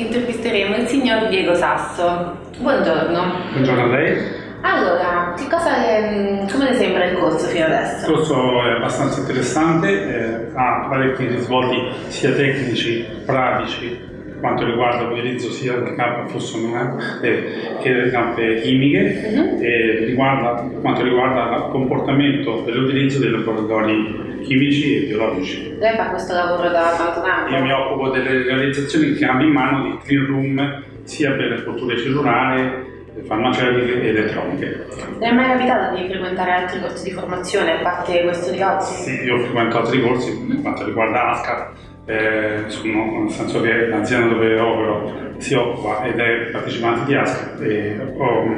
intervisteremo il signor Diego Sasso. Buongiorno. Buongiorno a lei. Allora, che cosa le, come le sembra il corso fino adesso? Il corso è abbastanza interessante, eh, ha parecchi risvolti sia tecnici, pratici, quanto riguarda l'utilizzo sia di campe fossonografiche che di campe chimiche, uh -huh. e riguarda, quanto riguarda il comportamento dell'utilizzo dei laboratori chimici e biologici. Lei fa questo lavoro da quanto tempo? Io mi occupo delle realizzazioni che hanno in mano di clean room sia per le culture cellulari farmaceutiche e elettroniche. Le è mai capitato di frequentare altri corsi di formazione a parte questo di oggi? Sì, io ho frequentato altri corsi per quanto riguarda ASCAR, eh, sono, nel senso che l'azienda dove opero si occupa ed è partecipante di ASCA e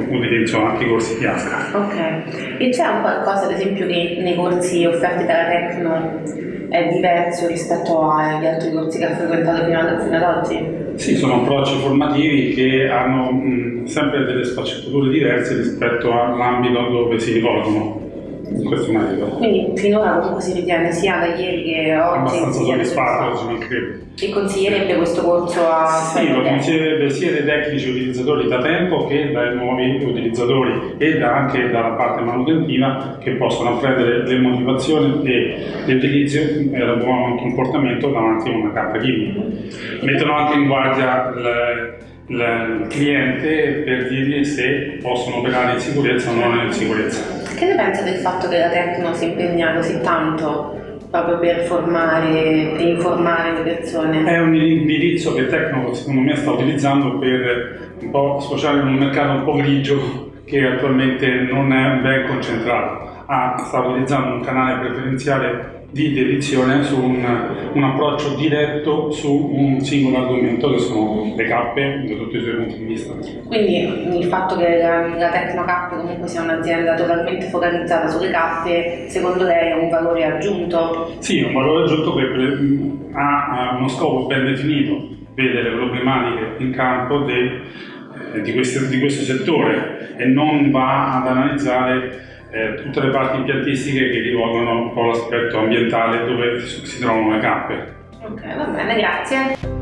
utilizzo anche i corsi di ASCA. Ok, e c'è un qualcosa ad esempio che nei corsi offerti dalla Tecno è diverso rispetto agli altri corsi che ha frequentato fino ad, fino ad oggi? Sì, sono approcci formativi che hanno mh, sempre delle sfaccettature diverse rispetto all'ambito dove si rivolgono in questo merito. Quindi finora comunque si ritiene sia da ieri che oggi? Abbastanza soddisfatto, se non credo. E consiglierebbe questo corso a... Sì, lo consiglierebbe sia dai tecnici utilizzatori da tempo che dai nuovi utilizzatori e da anche dalla parte manutentiva che possono apprendere le motivazioni e l'utilizzo e il buon comportamento davanti a una carta chimica. Mettono anche in guardia le, il cliente per dirgli se possono operare in sicurezza o non in sicurezza. Che ne pensa del fatto che la Tecno si impegna così tanto proprio per formare e informare le persone? È un indirizzo che Tecno secondo me sta utilizzando per un po' sfociare in un mercato un po' grigio che attualmente non è ben concentrato. Ah, sta utilizzando un canale preferenziale di dedizione su un, un, approccio diretto su un singolo argomento che sono le cappe da tutti i suoi punti di vista. Quindi il fatto che la, la Tecnocappe comunque sia un'azienda totalmente focalizzata sulle cappe, secondo lei è un valore aggiunto? Sì, è un valore aggiunto che ha uno scopo ben definito, vede le problematiche in campo de, eh, di, questo, di questo settore e non va ad analizzare eh, tutte le parti impiantistiche che rivolgono un po' l'aspetto ambientale dove si trovano le cappe. Ok, va bene, grazie.